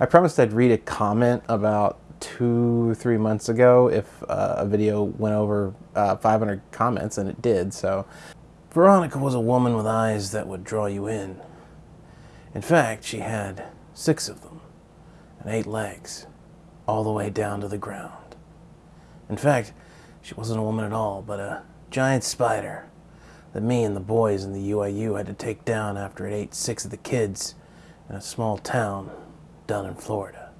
I promised I'd read a comment about two, three months ago if uh, a video went over uh, 500 comments, and it did, so. Veronica was a woman with eyes that would draw you in. In fact, she had six of them, and eight legs, all the way down to the ground. In fact, she wasn't a woman at all, but a giant spider that me and the boys in the UIU had to take down after it ate six of the kids in a small town down in Florida.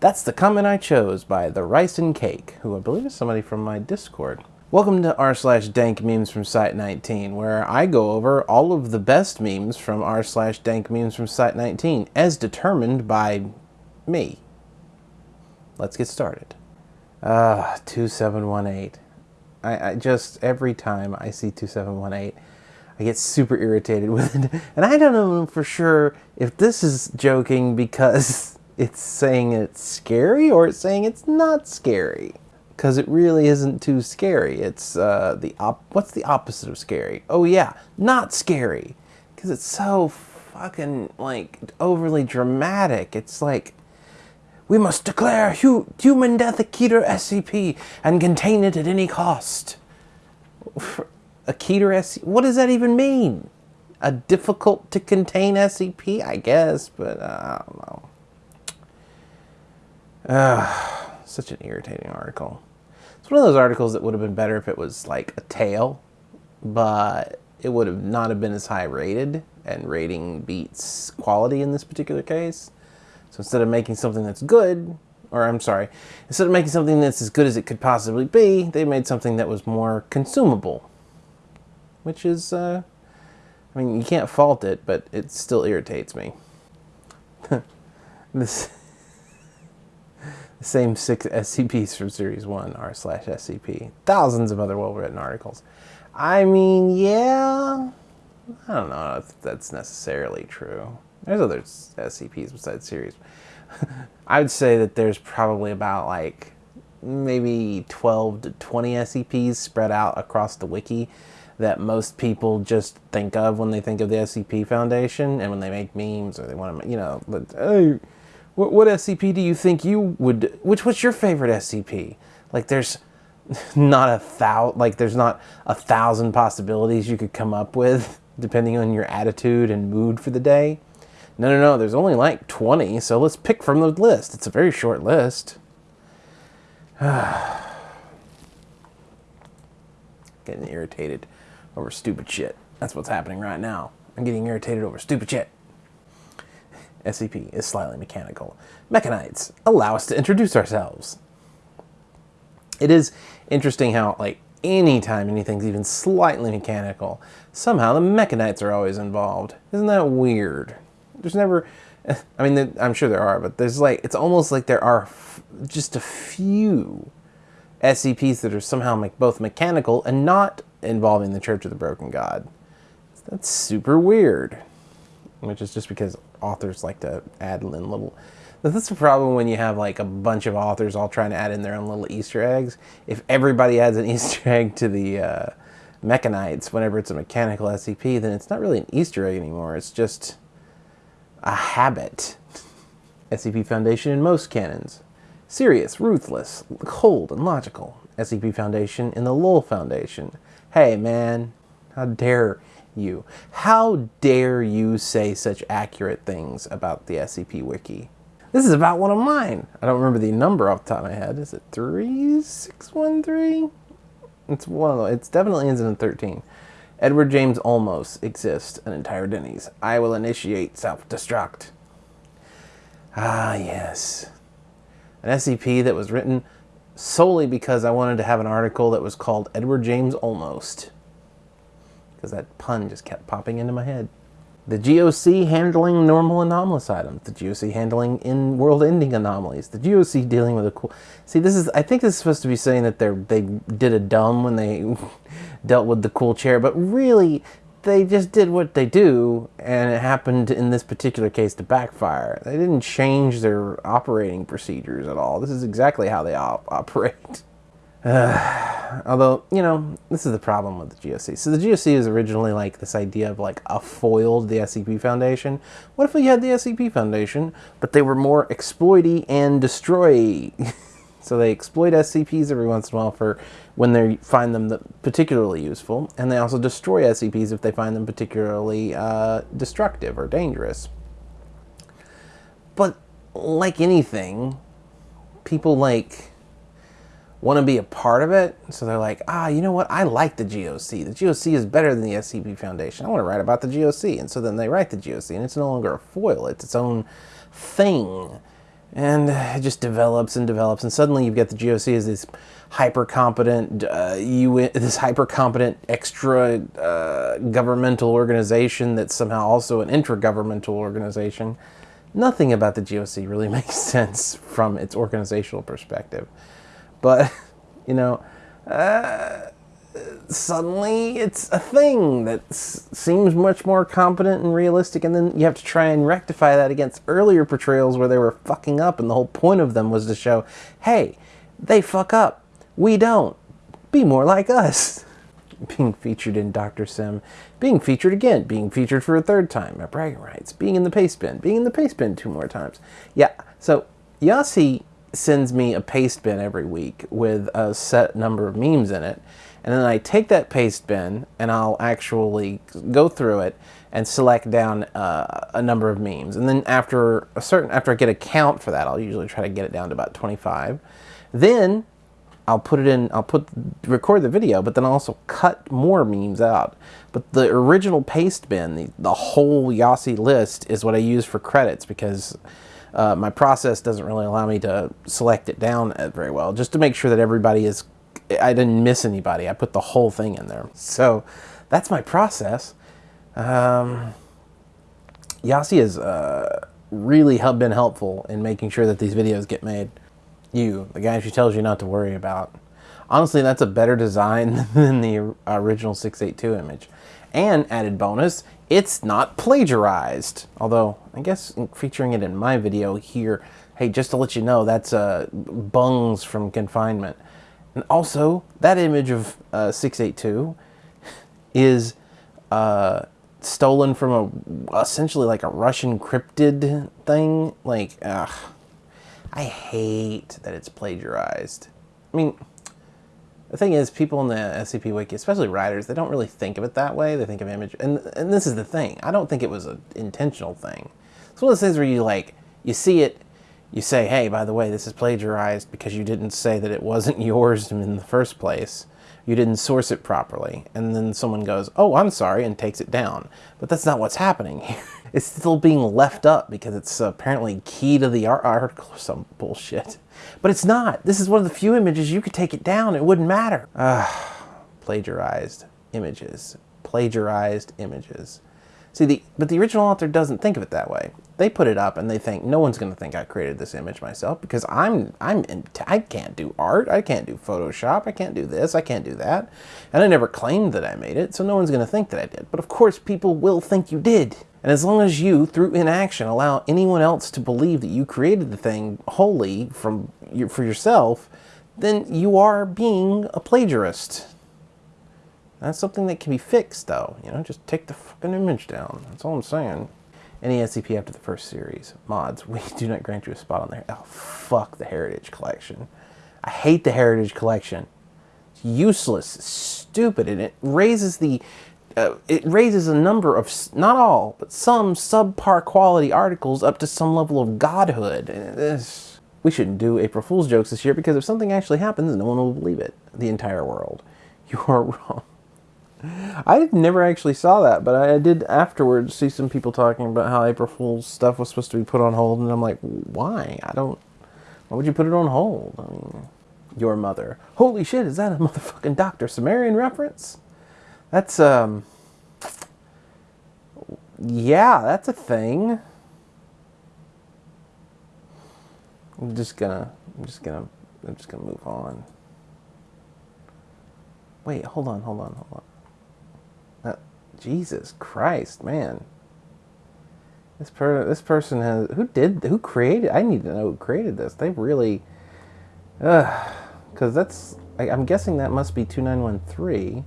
That's the comment I chose by the Rice and Cake, who I believe is somebody from my Discord. Welcome to r slash dank memes from Site 19, where I go over all of the best memes from r slash dank memes from Site 19, as determined by me. Let's get started. Ah, uh, 2718. I, I just, every time I see 2718, I get super irritated with it. And I don't know for sure if this is joking because it's saying it's scary or it's saying it's not scary. Because it really isn't too scary. It's uh, the op what's the opposite of scary? Oh yeah, not scary. Because it's so fucking like overly dramatic. It's like we must declare hu human death a Keter SCP and contain it at any cost. A Keter SCP? What does that even mean? A difficult to contain SCP? I guess, but uh, I don't know. Uh, such an irritating article. It's one of those articles that would have been better if it was like a tale, but it would have not have been as high rated, and rating beats quality in this particular case. So instead of making something that's good, or I'm sorry, instead of making something that's as good as it could possibly be, they made something that was more consumable. Which is, uh, I mean, you can't fault it, but it still irritates me. this the same six SCPs from Series 1 r slash SCP. Thousands of other well-written articles. I mean, yeah, I don't know if that's necessarily true. There's other SCPs besides series. I would say that there's probably about like maybe 12 to 20 SCPs spread out across the wiki that most people just think of when they think of the SCP Foundation and when they make memes or they want to, you know, but, hey, what, what SCP do you think you would, which, what's your favorite SCP? Like there's not a thousand, like there's not a thousand possibilities you could come up with depending on your attitude and mood for the day. No, no, no, there's only like 20, so let's pick from the list. It's a very short list. getting irritated over stupid shit. That's what's happening right now. I'm getting irritated over stupid shit. SCP is slightly mechanical. Mekhanites allow us to introduce ourselves. It is interesting how, like, anytime anything's even slightly mechanical, somehow the Mekhanites are always involved. Isn't that weird? There's never, I mean, I'm sure there are, but there's like, it's almost like there are just a few SCPs that are somehow me both mechanical and not involving the Church of the Broken God. That's super weird. Which is just because authors like to add in little. That's the problem when you have like a bunch of authors all trying to add in their own little Easter eggs. If everybody adds an Easter egg to the uh, Mekhanites whenever it's a mechanical SCP, then it's not really an Easter egg anymore. It's just a habit. SCP Foundation in most canons. Serious, ruthless, cold, and logical. SCP Foundation in the LOL Foundation. Hey man, how dare you? How dare you say such accurate things about the SCP Wiki? This is about one of mine. I don't remember the number off the top of my head. Is it 3613? It's one of definitely ends in 13. Edward James Olmos exists, an entire Denny's. I will initiate self-destruct. Ah, yes. An SCP that was written solely because I wanted to have an article that was called Edward James Almost. Because that pun just kept popping into my head. The GOC handling normal anomalous items. The GOC handling in world-ending anomalies. The GOC dealing with a cool... See, this is... I think this is supposed to be saying that they they did a dumb when they dealt with the cool chair, but really, they just did what they do, and it happened in this particular case to backfire. They didn't change their operating procedures at all. This is exactly how they op operate. Although, you know, this is the problem with the GOC. So the GOC is originally like this idea of like a foil to the SCP Foundation. What if we had the SCP Foundation, but they were more exploity and destroy? so they exploit SCPs every once in a while for when they find them particularly useful, and they also destroy SCPs if they find them particularly uh, destructive or dangerous. But like anything, people like want to be a part of it. So they're like, ah, you know what? I like the GOC. The GOC is better than the SCP Foundation. I want to write about the GOC. And so then they write the GOC, and it's no longer a foil, it's its own thing. And it just develops and develops, and suddenly you've got the GOC as this hyper competent, uh, UN, this hyper competent extra uh, governmental organization that's somehow also an intragovernmental organization. Nothing about the GOC really makes sense from its organizational perspective. But, you know, uh, suddenly it's a thing that seems much more competent and realistic, and then you have to try and rectify that against earlier portrayals where they were fucking up, and the whole point of them was to show, hey, they fuck up, we don't. Be more like us. Being featured in Dr. Sim, being featured again, being featured for a third time at Bragging Rights, being in the paste bin, being in the paste bin two more times. Yeah, so Yasi sends me a paste bin every week with a set number of memes in it. And then I take that paste bin and I'll actually go through it and select down uh, a number of memes. And then after a certain, after I get a count for that, I'll usually try to get it down to about 25. Then I'll put it in, I'll put, record the video, but then I'll also cut more memes out. But the original paste bin, the, the whole Yasi list is what I use for credits because uh, my process doesn't really allow me to select it down very well, just to make sure that everybody is, I didn't miss anybody. I put the whole thing in there. So that's my process. Um, Yasi has uh, really been helpful in making sure that these videos get made. You, the guy who tells you not to worry about. Honestly, that's a better design than the original 682 image. And added bonus, it's not plagiarized. Although, I guess featuring it in my video here, hey, just to let you know, that's uh, bungs from confinement. And also, that image of uh, 682 is uh, stolen from a essentially like a Russian cryptid thing. Like, ugh, I hate that it's plagiarized. I mean, the thing is, people in the SCP Wiki, especially writers, they don't really think of it that way. They think of image, and and this is the thing. I don't think it was an intentional thing. It's one of those things where you like, you see it, you say, hey, by the way, this is plagiarized because you didn't say that it wasn't yours in the first place. You didn't source it properly. And then someone goes, oh, I'm sorry, and takes it down. But that's not what's happening here. It's still being left up because it's apparently key to the article or some bullshit. But it's not. This is one of the few images you could take it down. It wouldn't matter. Ah, plagiarized images. Plagiarized images. See, the but the original author doesn't think of it that way. They put it up and they think no one's going to think I created this image myself because I'm I'm in, I can't do art, I can't do Photoshop, I can't do this, I can't do that, and I never claimed that I made it, so no one's going to think that I did. But of course, people will think you did. And as long as you, through inaction, allow anyone else to believe that you created the thing wholly from for yourself, then you are being a plagiarist. That's something that can be fixed, though. You know, just take the fucking image down. That's all I'm saying. Any SCP after the first series. Mods, we do not grant you a spot on there. Oh, fuck the Heritage Collection. I hate the Heritage Collection. It's useless, stupid, and it raises the uh, it raises a number of, not all, but some subpar quality articles up to some level of godhood. This, we shouldn't do April Fool's jokes this year because if something actually happens, no one will believe it. The entire world. You are wrong. I never actually saw that, but I did afterwards see some people talking about how April Fool's stuff was supposed to be put on hold, and I'm like, why? I don't. Why would you put it on hold? I mean, your mother. Holy shit, is that a motherfucking Dr. Cimmerian reference? That's, um, yeah, that's a thing. I'm just gonna, I'm just gonna, I'm just gonna move on. Wait, hold on, hold on, hold on. Jesus Christ, man. This per this person has who did who created I need to know who created this. They really cuz that's I, I'm guessing that must be 2913.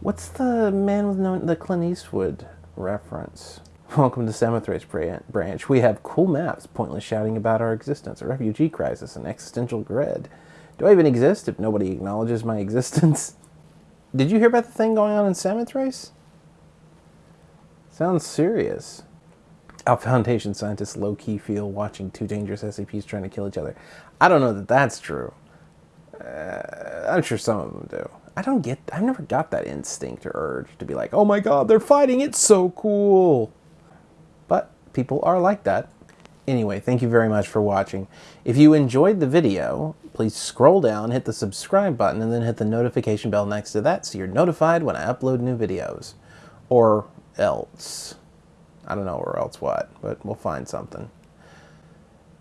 What's the man with no, the Clint Eastwood reference? Welcome to Samothrace branch. We have cool maps pointless shouting about our existence, a refugee crisis, an existential grid. Do I even exist if nobody acknowledges my existence? Did you hear about the thing going on in Samothrace? Sounds serious. Our Foundation scientists low-key feel watching two dangerous SCPs trying to kill each other. I don't know that that's true. Uh, I'm sure some of them do. I don't get, I've never got that instinct or urge to be like, oh my god, they're fighting, it's so cool. But people are like that. Anyway, thank you very much for watching. If you enjoyed the video, please scroll down, hit the subscribe button, and then hit the notification bell next to that so you're notified when I upload new videos. Or else. I don't know or else what, but we'll find something.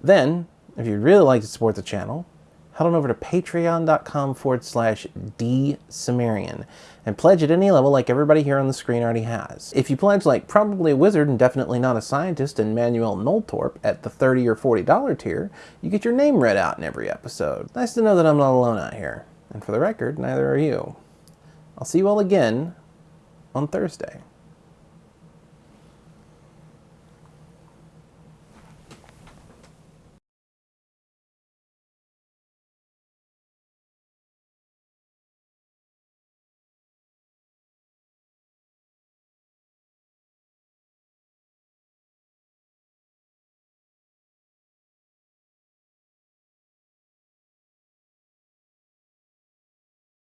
Then, if you'd really like to support the channel, head on over to patreon.com forward slash dsumerian and pledge at any level like everybody here on the screen already has. If you pledge like probably a wizard and definitely not a scientist and Manuel Noltorp at the 30 or $40 tier, you get your name read out in every episode. Nice to know that I'm not alone out here. And for the record, neither are you. I'll see you all again on Thursday.